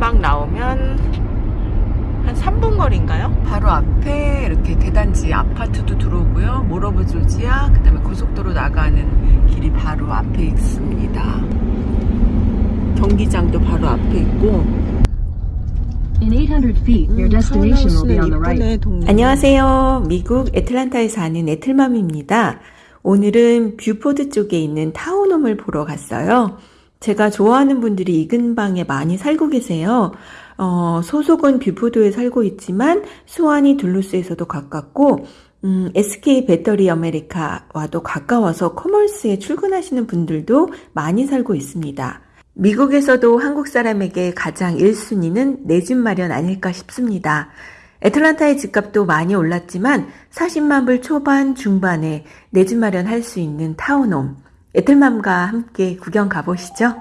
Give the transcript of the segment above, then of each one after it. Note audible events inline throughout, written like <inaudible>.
자, 금방 나오면 한 3분 거리인가요? 바로 앞에 이렇게 대단지 아파트도 들어오고요. Mall of Georgia, 그 다음에 고속도로 나가는 길이 바로 앞에 있습니다. 경기장도 바로 앞에 있고. In 800 feet, your 음, 안녕하세요. 미국 애틀란타에 사는 애틀맘입니다. 오늘은 뷰포드 쪽에 있는 townhome을 보러 갔어요. 제가 좋아하는 분들이 이 근방에 많이 살고 계세요. 어, 소속은 뷰포드에 살고 있지만 스와니, 둘루스에서도 가깝고 음, SK 배터리 아메리카와도 가까워서 커머스에 출근하시는 분들도 많이 살고 있습니다. 미국에서도 한국 사람에게 가장 1순위는 내 집 마련 아닐까 싶습니다. 애틀란타의 집값도 많이 올랐지만 40만 불 초반 중반에 내 집 마련할 수 있는 타운홈 애틀맘과 함께 구경 가보시죠.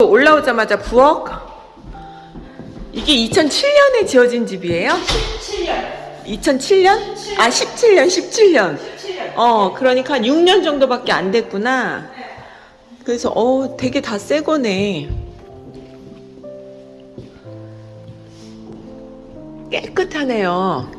올라오자마자 부엌 이게 2007년에 지어진 집이에요? 2007년? 아 17년 17년 어 그러니까 한 6년 정도밖에 안 됐구나 그래서 어 되게 다 새 거네 깨끗하네요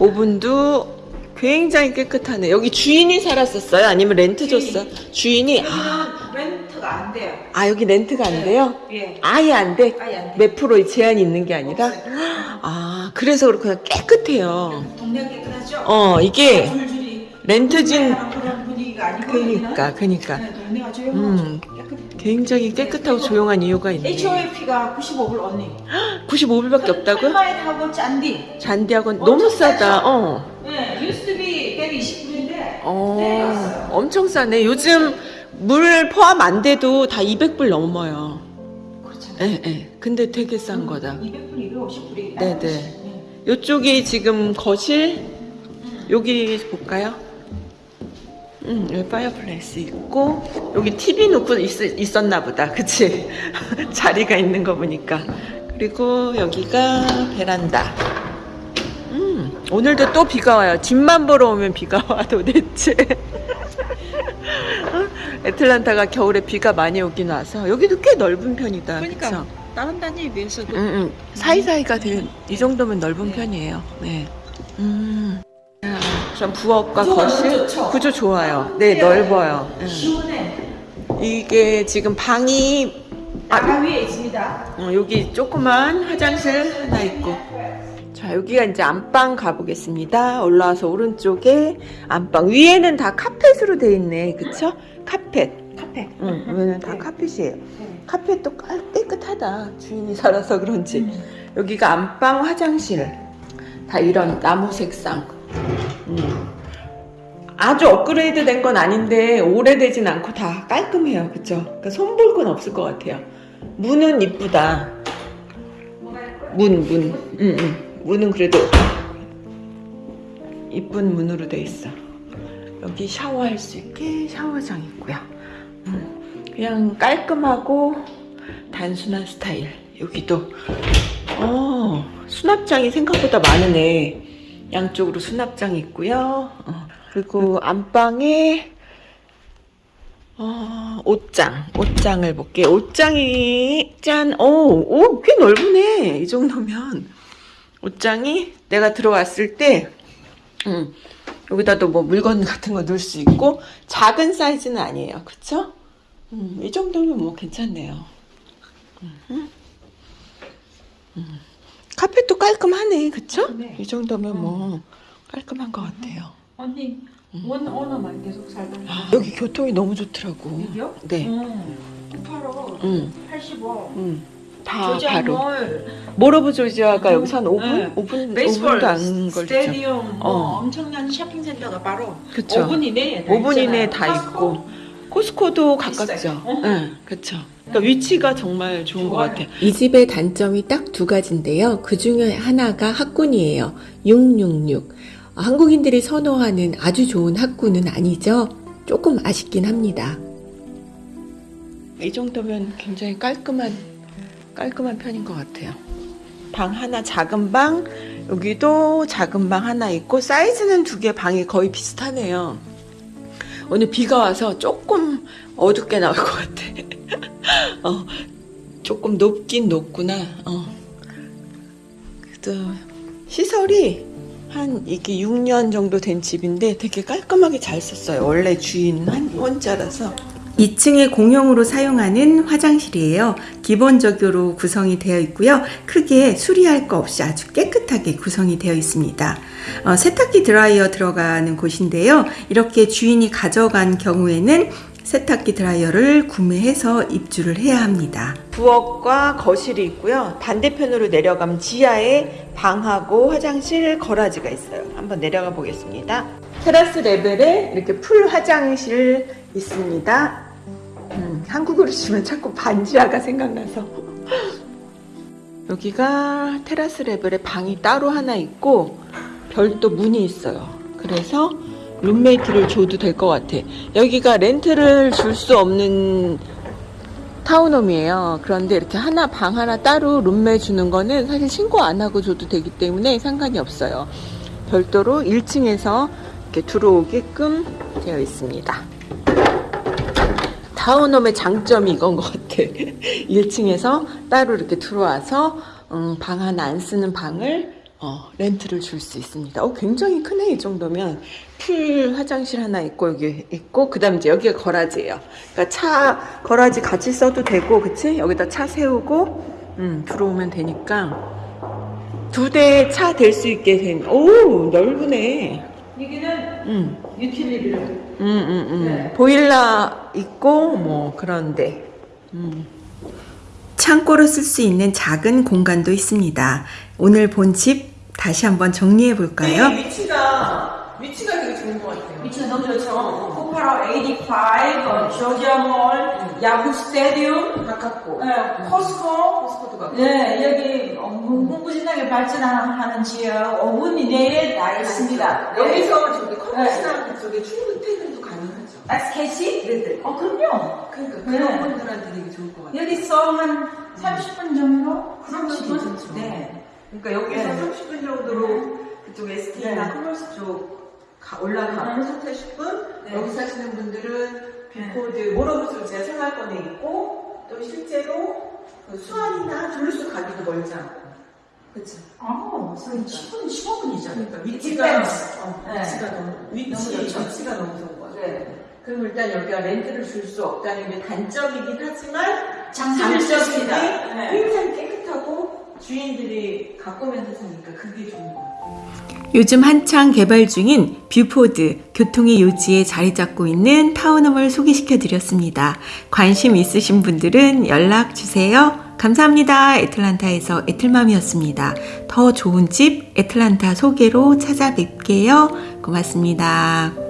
오븐도 굉장히 깨끗하네 여기 주인이 살았었어요? 아니면 렌트 줬어? 주인이 아, 렌트가 안 돼요. 아 여기 렌트가 안 돼요? 예. 아예 안 돼? 아예 안 돼. 몇 프로 제한이 있는 게 아니라? 아, 그래서 그렇구나. 깨끗해요. 동네 깨끗하죠? 어, 이게 줄줄이 렌트진, 그런 분위기가 아니고 그니까, 그니까. 네, 동네가 조용하죠. 음, 굉장히 깨끗하고 조용한 이유가 있네. HOAP가 95불 언니. <gasps> 95불밖에 없다고요? 짠디. 잔디하고 너무 싸다. 어. 어, 엄청 싸네. 요즘 물 포함 안 돼도 다 200불 넘어요. 그렇잖아요. 예, 예. 근데 되게 싼 거다. 200불, 250불이. 네 네. 요쪽이 지금 거실 여기 볼까요? 음, 여기 fireplace 있고 여기 TV 놓고 있, 었나 보다 <laughs> 그치? 자리가 있는 거 보니까 그리고 여기가 베란다 음, 오늘도 또 비가 와요 집만 보러 오면 비가 와 도대체 어? 애틀란타가 겨울에 비가 많이 오긴 와서 여기도 꽤 넓은 편이다 그러니까 그쵸? 다른 단위에 비해서도 음, 음. 사이사이가 되게 이 정도면 넓은 편이에요. 네. 음. 아, 전 부엌과 거실? 구조 좋아요. 네, 넓어요. 음. 시원해. 이게 지금 방이 아, 위에 있습니다. 어, 여기 조그만 화장실 하나 있고. 자, 여기가 이제 안방 가보겠습니다. 올라와서 오른쪽에 안방. 위에는 다 카펫으로 돼 있네. 그쵸? 카펫. 카페. 응, 위에는 다 카펫이에요. 카펫도 깔- 깨끗하다. 주인이 살아서 그런지. 여기가 안방 화장실. 다 이런 나무 색상. 음. 아주 업그레이드 된 건 아닌데 오래되진 않고 다 깔끔해요. 그쵸? 그러니까 손볼 건 없을 것 같아요. 문은 이쁘다. 문, 문. 응, 응. 문은 그래도 이쁜 문으로 돼 있어. 여기 샤워할 수 있게 샤워장 있고요. 음, 그냥 깔끔하고 단순한 스타일. 여기도 어, 수납장이 생각보다 많으네. 양쪽으로 수납장이 있고요. 어, 그리고 안방에 어, 옷장, 옷장을 볼게요. 옷장이 짠, 오, 오, 꽤 넓으네. 이 정도면 옷장이 내가 들어왔을 때, 음, 여기다도 뭐 물건 같은 거 넣을 수 있고 작은 사이즈는 아니에요. 그쵸? 음, 이 정도면 뭐 괜찮네요. 음, 음. 카펫도 깔끔하네. 그쵸? 네. 이 정도면 뭐 깔끔한 것 같아요. 언니, one owner만 계속 살던 아, 여기 교통이 너무 좋더라고. 여기요? 네. 음. 바로 음, 85. 음. 다 조지아 바로. Mall, Mall of Georgia가 여기서 한 5분? 네. 5분, baseball 5분도 안 걸리죠. 스테디움, 뭐 어. 엄청난 쇼핑센터가 바로 그쵸. 5분 이내에 다 5분 이내에. 다 있고. 코스코도 가깝죠. 어. 응, 그쵸. 그러니까 위치가 정말 좋은 것 좋아요. 같아요. 이 집의 단점이 딱 두 가지인데요. 그 중에 하나가 학군이에요. 666. 한국인들이 선호하는 아주 좋은 학군은 아니죠. 조금 아쉽긴 합니다. 이 정도면 굉장히 깔끔한, 깔끔한 편인 것 같아요. 방 하나, 작은 방, 여기도 작은 방 하나 있고, 사이즈는 두 개 방이 거의 비슷하네요. 오늘 비가 와서 조금 어둡게 나올 것 같아. <laughs> 어, 조금 높긴 높구나. 어. 그래도 시설이 한 이게 6년 정도 된 집인데 되게 깔끔하게 잘 썼어요. 원래 주인 한 혼자라서. 2층에 공용으로 사용하는 화장실이에요. 기본적으로 구성이 되어 있고요. 크게 수리할 거 없이 아주 깨끗하게 구성이 되어 있습니다. 어, 세탁기 드라이어 들어가는 곳인데요. 이렇게 주인이 가져간 경우에는 세탁기 드라이어를 구매해서 입주를 해야 합니다. 부엌과 거실이 있고요. 반대편으로 내려가면 지하에 방하고 화장실, garage가 있어요. 한번 내려가 보겠습니다. terrace level에 이렇게 full 화장실 있습니다. 음, 한국어로 치면 자꾸 반지하가 생각나서. 여기가 테라스 레벨에 방이 따로 하나 있고 별도 문이 있어요. 그래서 룸메이트를 줘도 될 것 같아. 여기가 렌트를 줄 수 없는 타운홈이에요. 그런데 이렇게 하나 방 하나 따로 룸메 주는 거는 사실 신고 안 하고 줘도 되기 때문에 상관이 없어요. 별도로 1층에서 이렇게 들어오게끔 되어 있습니다. 타운홈의 장점이 이건 것 같아. <laughs> 1층에서 따로 이렇게 들어와서 음, 방 하나 안 쓰는 방을 어, 렌트를 줄 수 있습니다. 어, 굉장히 크네 이 정도면 풀 화장실 하나 있고 여기 있고 그다음 이제 여기가 거라지예요. 그러니까 차 거라지 같이 써도 되고 그치? 여기다 차 세우고 음, 들어오면 되니까 두 대 차 될 수 있게 된. 오 넓으네. 여기는 음. 유틸리티로. 음, 음, 음. 네. 보일러 있고 뭐 그런데 음. 창고로 쓸 수 있는 작은 공간도 있습니다. 오늘 본 집 다시 한번 정리해 볼까요? 위치가 위치가 되게 좋은 것 같아요. 위치가 너무 좋죠. 코파라 85, 조지아 몰, 야구 스타디움, 가깝고 네, 코스코, 코스코도 가깝고. 네, 여기 무궁무진하게 발전하는 지역 5분 이내에 다 있습니다. 네. 여기서 저기 커머스나 그쪽에 충분 퇴 SKC? 네네. 어, 그럼요. 그러니까 네. 그런 분들한테 되게 좋을 것 같아요. 여기서 한 30분 정도? 30분? 괜찮죠. 네. 그러니까 여기서 네. 30분 정도로 그쪽 SK나 네. 커머스 쪽 가- 올라가고 네. 3, 40분 네. 여기 사시는 분들은 뷰포드 Mall of Georgia가 생활권에 있고 또 실제로 그 스와니나 둘루스 가기도 멀지 않고 그치? 아, 10분, 15분이죠. 그러니까 위치가. 어, 네. 위치가 너무 위치 너무. 위치가 너무 좋은. 네. 그럼 일단 여기가 렌트를 줄 수 없다는 게 단점이긴 하지만 있습니다. 네. 굉장히 깨끗하고 주인들이 가꾸면서 사니까 그게 좋은 거 같아요. 요즘 한창 개발 중인 뷰포드 교통의 요지에 자리 잡고 있는 townhome을 소개시켜 드렸습니다. 관심 있으신 분들은 연락 주세요. 감사합니다. 애틀란타에서 애틀맘이었습니다. 더 좋은 집 애틀란타 소개로 찾아뵐게요. 고맙습니다.